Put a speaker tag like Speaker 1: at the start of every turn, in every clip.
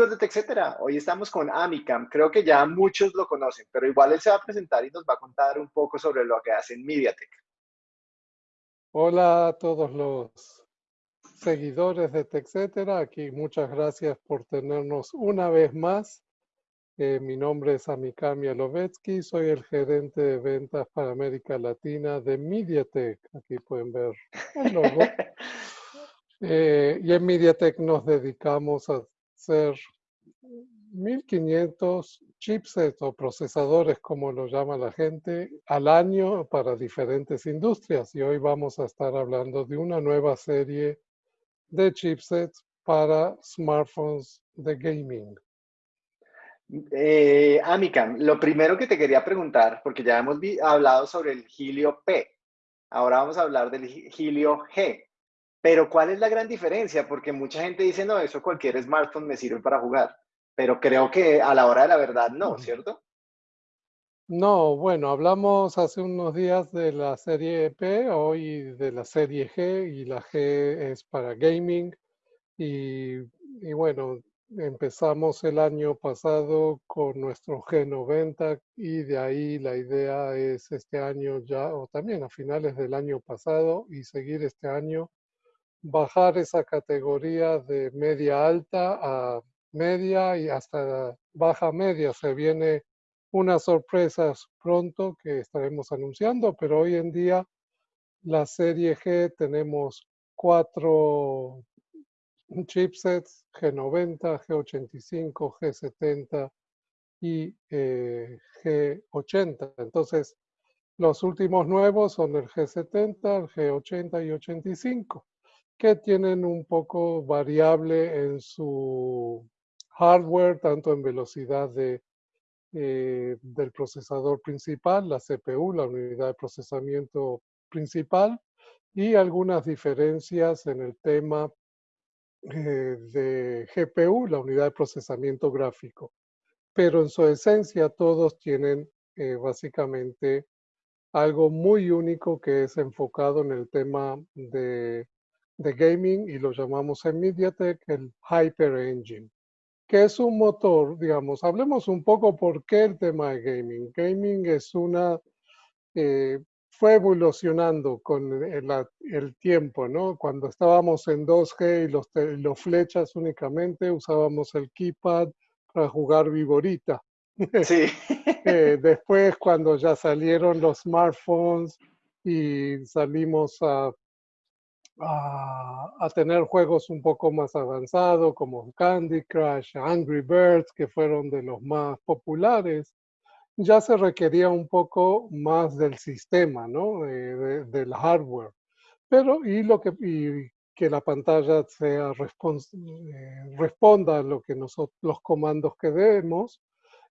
Speaker 1: amigos de TechCetera, hoy estamos con Amicam. Creo que ya muchos lo conocen, pero igual él se va a presentar y nos va a contar un poco sobre lo que hace en MediaTek.
Speaker 2: Hola a todos los seguidores de TechCetera. Aquí muchas gracias por tenernos una vez más. Eh, mi nombre es Amicam Yalovetsky, soy el gerente de ventas para América Latina de MediaTek. Aquí pueden ver el logo. Eh, y en MediaTek nos dedicamos a hacer 1500 chipsets o procesadores, como lo llama la gente, al año para diferentes industrias. Y hoy vamos a estar hablando de una nueva serie de chipsets para smartphones de gaming.
Speaker 1: Eh, Amicam, lo primero que te quería preguntar, porque ya hemos hablado sobre el Helio P, ahora vamos a hablar del Helio G. Pero ¿cuál es la gran diferencia? Porque mucha gente dice, no, eso cualquier smartphone me sirve para jugar. Pero creo que a la hora de la verdad no, ¿cierto?
Speaker 2: No, bueno, hablamos hace unos días de la serie P, hoy de la serie G, y la G es para gaming. Y, y bueno, empezamos el año pasado con nuestro G90 y de ahí la idea es este año ya, o también a finales del año pasado, y seguir este año bajar esa categoría de media alta a media y hasta baja media. Se viene unas sorpresas pronto que estaremos anunciando, pero hoy en día la serie G tenemos cuatro chipsets, G90, G85, G70 y eh, G80. Entonces, los últimos nuevos son el G70, el G80 y 85 que tienen un poco variable en su hardware, tanto en velocidad de, eh, del procesador principal, la CPU, la unidad de procesamiento principal, y algunas diferencias en el tema eh, de GPU, la unidad de procesamiento gráfico. Pero en su esencia todos tienen eh, básicamente algo muy único que es enfocado en el tema de de gaming y lo llamamos en MediaTek el Hyper Engine, que es un motor, digamos, hablemos un poco por qué el tema de gaming. Gaming es una, eh, fue evolucionando con el, tiempo, ¿no? Cuando estábamos en 2G y los, los flechas únicamente usábamos el keypad para jugar viborita.
Speaker 1: Sí.
Speaker 2: Eh, después, cuando ya salieron los smartphones y salimos a a, tener juegos un poco más avanzados como Candy Crush, Angry Birds, que fueron de los más populares, ya se requería un poco más del sistema, ¿no? del hardware. Pero, y lo que, que la pantalla sea eh, responda a lo que nosotros, los comandos que demos,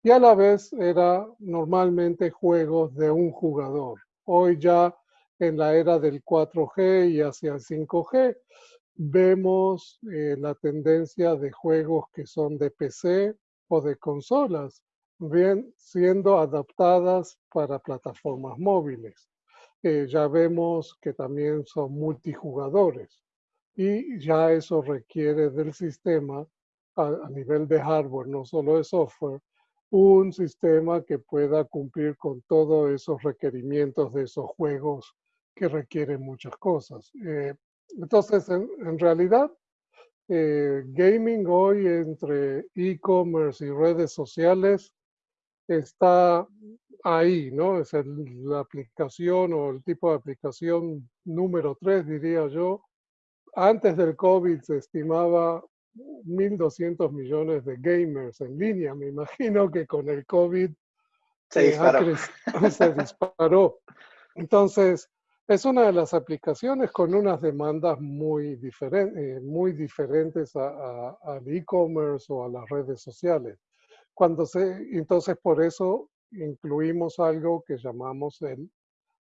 Speaker 2: y a la vez era normalmente juegos de un jugador. Hoy ya en la era del 4G y hacia el 5G, vemos eh, la tendencia de juegos que son de PC o de consolas, bien siendo adaptadas para plataformas móviles. Eh, ya vemos que también son multijugadores y ya eso requiere del sistema a, a nivel de hardware, no solo de software, un sistema que pueda cumplir con todos esos requerimientos de esos juegos que requiere muchas cosas. Eh, entonces, en, realidad, eh, gaming hoy entre e-commerce y redes sociales está ahí, ¿no? Es la aplicación o el tipo de aplicación número tres, diría yo. Antes del COVID se estimaba 1.200 millones de gamers en línea. Me imagino que con el COVID
Speaker 1: se disparó.
Speaker 2: se disparó. Entonces, es una de las aplicaciones con unas demandas muy, eh, muy diferentes al e-commerce o a las redes sociales. Cuando se, entonces, por eso incluimos algo que llamamos el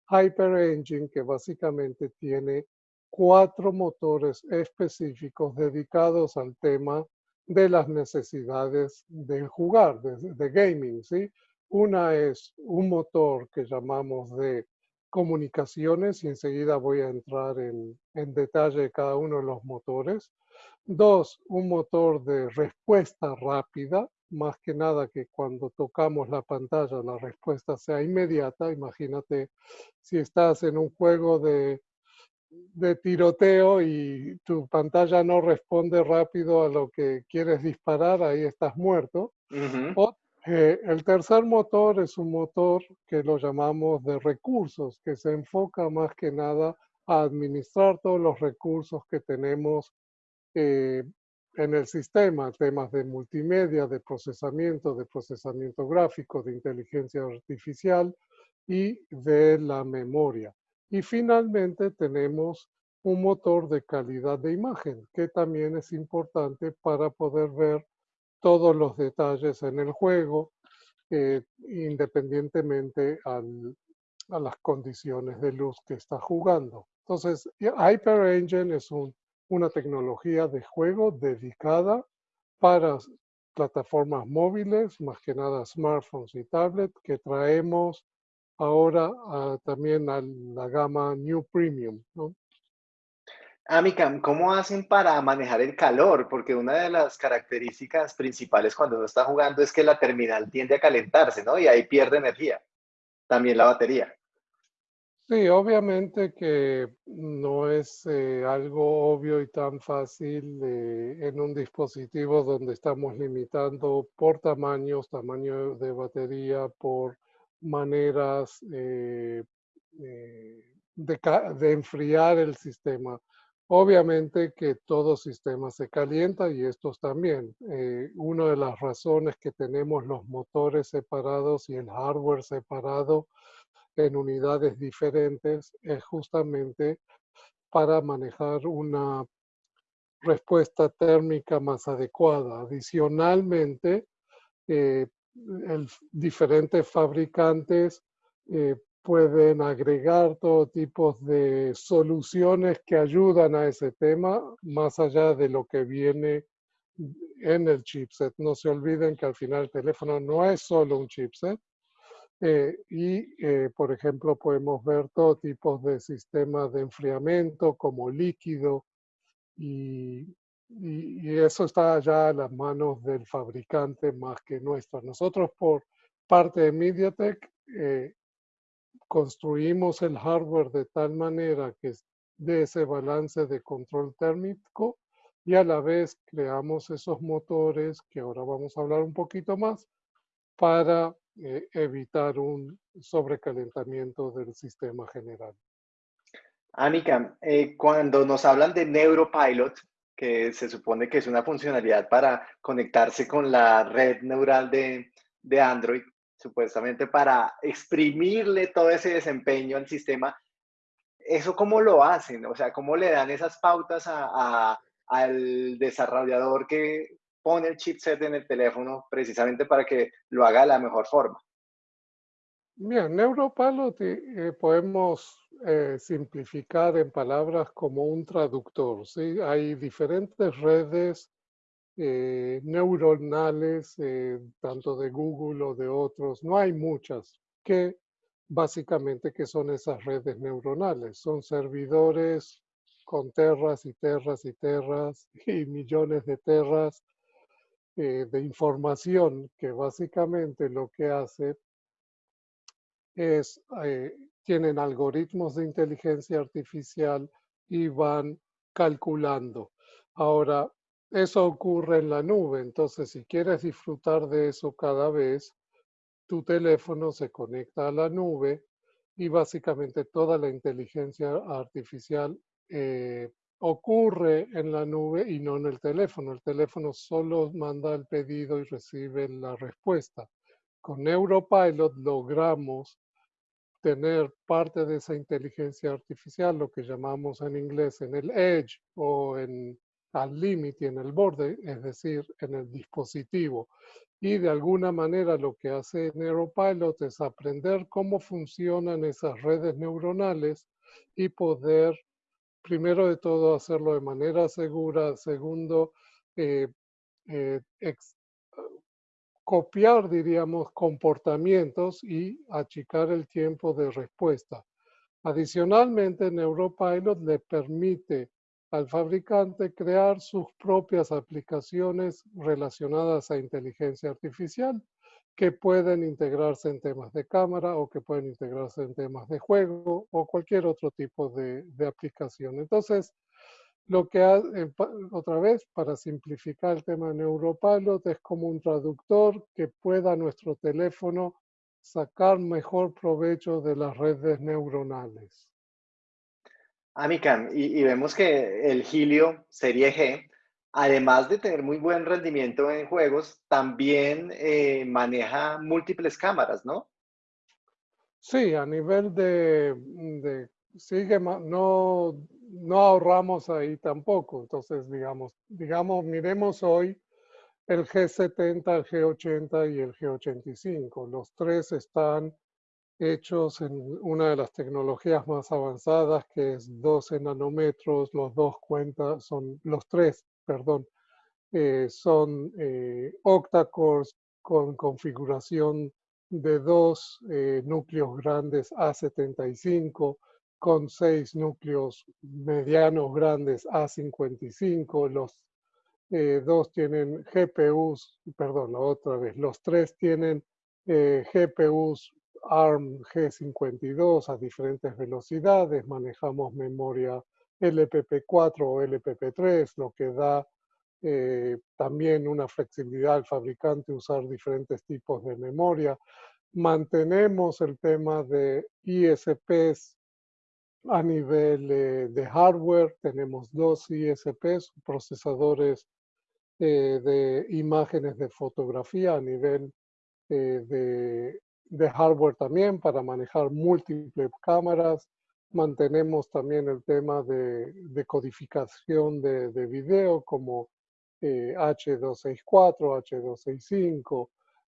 Speaker 2: Hyper Engine, que básicamente tiene cuatro motores específicos dedicados al tema de las necesidades de jugar, de, de gaming. ¿sí? Una es un motor que llamamos de comunicaciones y enseguida voy a entrar en, en detalle de cada uno de los motores. Dos, un motor de respuesta rápida, más que nada que cuando tocamos la pantalla la respuesta sea inmediata. Imagínate si estás en un juego de, de tiroteo y tu pantalla no responde rápido a lo que quieres disparar, ahí estás muerto. o, eh, el tercer motor es un motor que lo llamamos de recursos, que se enfoca más que nada a administrar todos los recursos que tenemos eh, en el sistema, temas de multimedia, de procesamiento, de procesamiento gráfico, de inteligencia artificial y de la memoria. Y finalmente tenemos un motor de calidad de imagen, que también es importante para poder ver todos los detalles en el juego, eh, independientemente a las condiciones de luz que está jugando. Entonces, Hyper Engine es un una tecnología de juego dedicada para plataformas móviles, más que nada smartphones y tablets, que traemos ahora también a la gama New Premium.
Speaker 1: Amicam, ¿cómo hacen para manejar el calor? Porque una de las características principales cuando uno está jugando es que la terminal tiende a calentarse, ¿no? Y ahí pierde energía. También la batería.
Speaker 2: Sí, obviamente que no es eh, algo obvio y tan fácil en un dispositivo donde estamos limitando por tamaños, tamaño de batería, por maneras eh, eh, de, enfriar el sistema. Obviamente que todo sistema se calienta y estos también. una de las razones que tenemos los motores separados y el hardware separado en unidades diferentes es justamente para manejar una respuesta térmica más adecuada. Adicionalmente, eh, diferentes fabricantes eh, pueden agregar todo tipo de soluciones que ayudan a ese tema, más allá de lo que viene en el chipset. No se olviden que al final el teléfono no es solo un chipset, eh, y, eh, por ejemplo, podemos ver todo tipo de sistemas de enfriamiento como líquido y, y, eso está ya a las manos del fabricante más que nuestra. Nosotros por parte de MediaTek eh, construimos el hardware de tal manera que de ese balance de control térmico y a la vez creamos esos motores que ahora vamos a hablar un poquito más para eh, evitar un sobrecalentamiento del sistema general.
Speaker 1: Anika, eh, cuando nos hablan de Neuropilot, que se supone que es una funcionalidad para conectarse con la red neural de, de Android, supuestamente para exprimirle todo ese desempeño al sistema, ¿eso cómo lo hacen? O sea, ¿cómo le dan esas pautas al desarrollador que pone el chipset en el teléfono precisamente para que lo haga de la mejor forma.
Speaker 2: Bien, Neuropilot eh, podemos eh, simplificar en palabras como un traductor. ¿sí? Hay diferentes redes eh, neuronales, tanto de Google o de otros, no hay muchas, que básicamente que son esas redes neuronales. Son servidores con terras y terras y terras y millones de terras eh, de información que básicamente lo que hace es, eh, tienen algoritmos de inteligencia artificial y van calculando. Ahora, eso ocurre en la nube, entonces si quieres disfrutar de eso cada vez, tu teléfono se conecta a la nube y básicamente toda la inteligencia artificial eh, ocurre en la nube y no en el teléfono. El teléfono solo manda el pedido y recibe la respuesta. Con Neuropilot logramos tener parte de esa inteligencia artificial, lo que llamamos en inglés en el edge o en al límite, en el borde, es decir, en el dispositivo. Y de alguna manera lo que hace Neuropilot es aprender cómo funcionan esas redes neuronales y poder primero de todo, hacerlo de manera segura. Segundo, eh, eh, copiar, diríamos, comportamientos y achicar el tiempo de respuesta. Adicionalmente, Neuropilot le permite al fabricante crear sus propias aplicaciones relacionadas a inteligencia artificial que pueden integrarse en temas de cámara o que pueden integrarse en temas de juego o cualquier otro tipo de, aplicación. Entonces, lo que hace, otra vez, para simplificar el tema de Neuropilot, es como un traductor que pueda nuestro teléfono sacar mejor provecho de las redes neuronales.
Speaker 1: Amicam, y, y, vemos que el Helio Serie G, además de tener muy buen rendimiento en juegos, también eh, maneja múltiples cámaras, ¿no?
Speaker 2: Sí, a nivel de, de no, no ahorramos ahí tampoco. Entonces, digamos, digamos, miremos hoy el G70, el G80 y el G85. Los tres están hechos en una de las tecnologías más avanzadas, que es 12 nanómetros, los dos cuentas, son los tres, perdón, eh, son eh, octa-cores con configuración de dos eh, núcleos grandes A75, con seis núcleos medianos grandes A55, los dos tienen GPUs, perdón, otra vez, los tres tienen GPUs ARM G52 a diferentes velocidades, manejamos memoria LPP4 o LPP3, lo que da eh, también una flexibilidad al fabricante usar diferentes tipos de memoria. Mantenemos el tema de ISPs a nivel eh, de hardware, tenemos dos ISPs, procesadores eh, de imágenes de fotografía a nivel de de hardware también para manejar múltiples cámaras. Mantenemos también el tema de, codificación de, de, video como H264, eh, H265,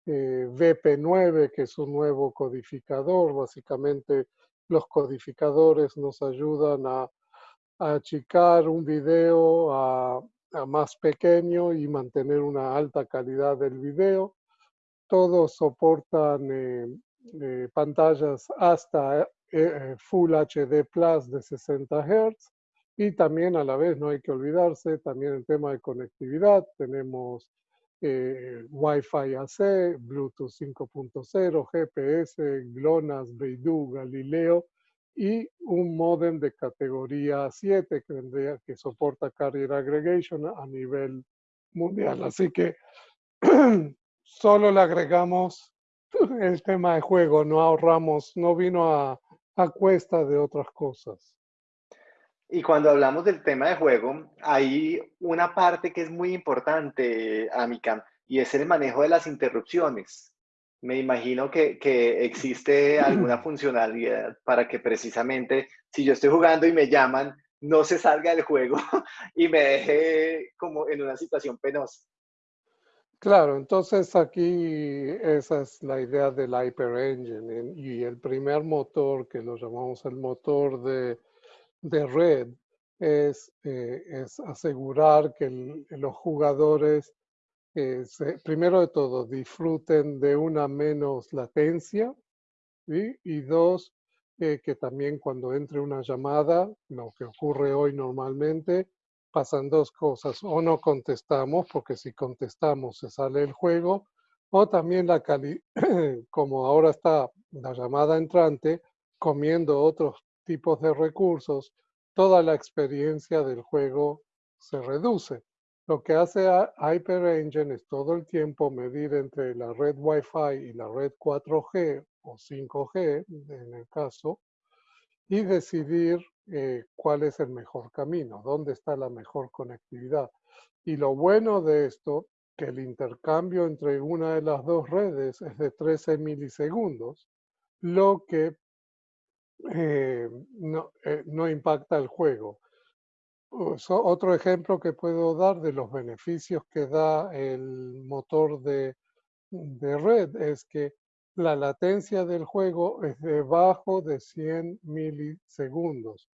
Speaker 2: eh, VP9, que es un nuevo codificador. Básicamente los codificadores nos ayudan a, achicar un video a, más pequeño y mantener una alta calidad del video todos soportan eh, eh, pantallas hasta eh, Full HD Plus de 60 Hz y también a la vez no hay que olvidarse también el tema de conectividad. Tenemos Wi-Fi AC, Bluetooth 5.0, GPS, GLONASS, Beidou, Galileo y un modem de categoría 7 que, que soporta Carrier Aggregation a nivel mundial. Así que solo le agregamos el tema de juego, no ahorramos, no vino a, cuesta de otras cosas.
Speaker 1: Y cuando hablamos del tema de juego, hay una parte que es muy importante, Amicam, y es el manejo de las interrupciones. Me imagino que, que, existe alguna funcionalidad para que precisamente si yo estoy jugando y me llaman, no se salga del juego y me deje como en una situación penosa.
Speaker 2: Claro, entonces aquí esa es la idea del Hyper Engine y el primer motor que lo llamamos el motor de, red es, eh, asegurar que los jugadores, eh, primero de todo, disfruten de una menos latencia y dos, eh, que también cuando entre una llamada, lo que ocurre hoy normalmente, pasan dos cosas. O no contestamos, porque si contestamos se sale el juego, o también la cali como ahora está la llamada entrante, comiendo otros tipos de recursos, toda la experiencia del juego se reduce. Lo que hace Hyper Engine es todo el tiempo medir entre la red Wi-Fi y la red 4G o 5G, en el caso, y decidir eh, cuál es el mejor camino, dónde está la mejor conectividad. Y lo bueno de esto, que el intercambio entre una de las dos redes es de 13 milisegundos, lo que eh, no, eh, no, impacta el juego. otro ejemplo que puedo dar de los beneficios que da el motor de red es que la latencia del juego es debajo de 100 milisegundos,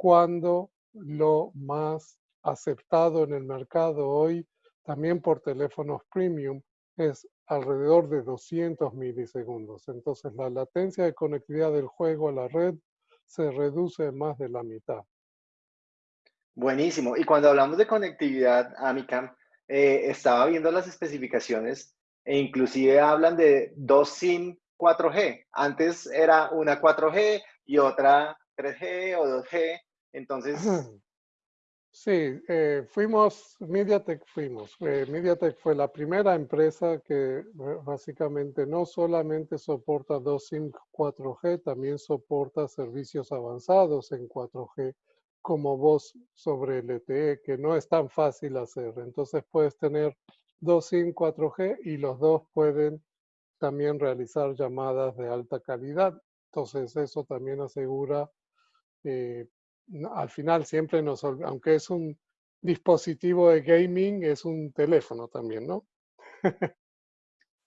Speaker 2: cuando lo más aceptado en el mercado hoy, también por teléfonos premium, es alrededor de 200 milisegundos. Entonces, la latencia de conectividad del juego a la red se reduce más de la mitad.
Speaker 1: Buenísimo. Y cuando hablamos de conectividad, Amicam, eh, estaba viendo las especificaciones e inclusive hablan de dos SIM 4G. Antes era una 4G y otra 3G o 2G. Entonces...
Speaker 2: Sí, eh, fuimos, MediaTek fuimos. Eh, MediaTek fue la primera empresa que básicamente no solamente soporta dos SIM 4G, también soporta servicios avanzados en 4G como voz sobre LTE, que no es tan fácil hacer. Entonces puedes tener dos SIM 4G y los dos pueden también realizar llamadas de alta calidad. Entonces eso también asegura, eh, al final siempre nos, aunque es un dispositivo de gaming, es un teléfono también, ¿no?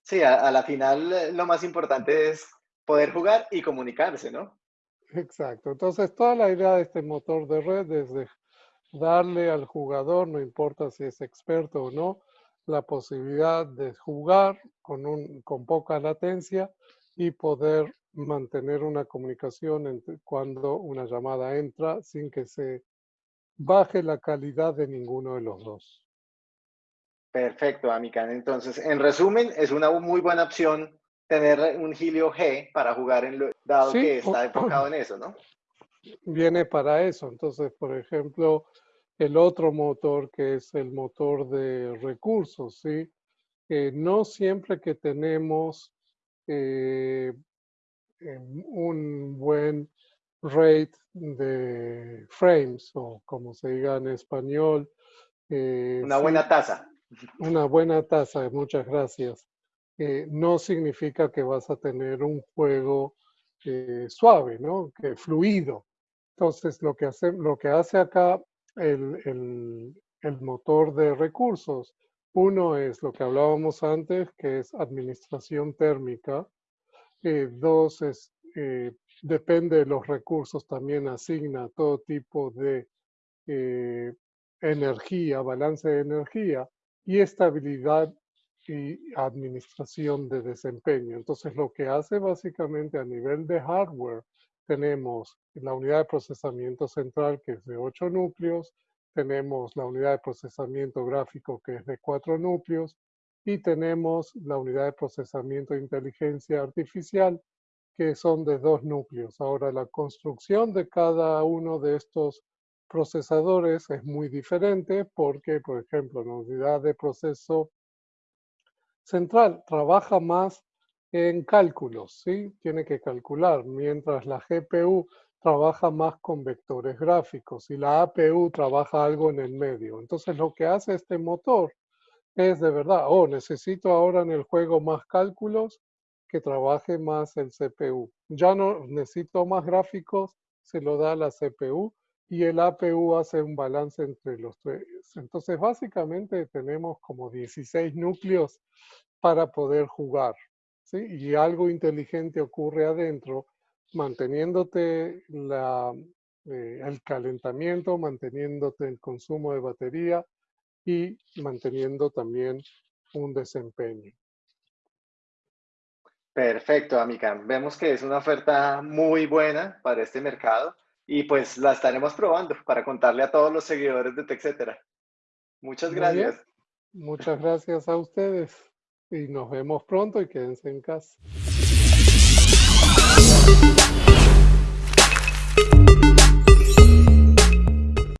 Speaker 1: sí, a la final eh, lo más importante es poder jugar y comunicarse, ¿no?
Speaker 2: Exacto. Entonces, toda la idea de este motor de red es de darle al jugador, no importa si es experto o no, la posibilidad de jugar con, un, con poca latencia y poder mantener una comunicación entre cuando una llamada entra sin que se baje la calidad de ninguno de los dos.
Speaker 1: Perfecto, Amican. Entonces, en resumen, es una muy buena opción tener un Helio G para jugar en lo, dado que está enfocado en eso, ¿no?
Speaker 2: Viene para eso. Entonces, por ejemplo, el otro motor que es el motor de recursos, ¿sí? no siempre que tenemos eh, un buen rate de frames o como se diga en español.
Speaker 1: Eh, una buena tasa.
Speaker 2: Una buena tasa, muchas gracias. Eh, no significa que vas a tener un juego eh, suave, ¿no? Que fluido. Entonces, lo que hace, lo que hace acá el, motor de recursos, uno es lo que hablábamos antes, que es administración térmica. Eh, dos es, depende de los recursos, también asigna todo tipo de energía, balance de energía y estabilidad y administración de desempeño. Entonces, lo que hace básicamente a nivel de hardware, tenemos la unidad de procesamiento central que es de 8 núcleos, tenemos la unidad de procesamiento gráfico que es de 4 núcleos y tenemos la unidad de procesamiento de inteligencia artificial que son de 2 núcleos. Ahora, la construcción de cada uno de estos procesadores es muy diferente porque, por ejemplo, la unidad de proceso central trabaja más en cálculos, ¿sí? Tiene que calcular, mientras la GPU trabaja más con vectores gráficos y la APU trabaja algo en el medio. Entonces lo que hace este motor es de verdad, oh, necesito ahora en el juego más cálculos que trabaje más el CPU. Ya no necesito más gráficos, se lo da la CPU y el APU hace un balance entre los tres. Entonces, básicamente tenemos como 16 núcleos para poder jugar. ¿sí? Y algo inteligente ocurre adentro, manteniéndote la, eh, el calentamiento, manteniéndote el consumo de batería y manteniendo también un desempeño.
Speaker 1: Perfecto, amiga. Vemos que es una oferta muy buena para este mercado y pues la estaremos probando para contarle a todos los seguidores de TechCetera. Muchas gracias.
Speaker 2: Muchas gracias a ustedes y nos vemos pronto y quédense en casa.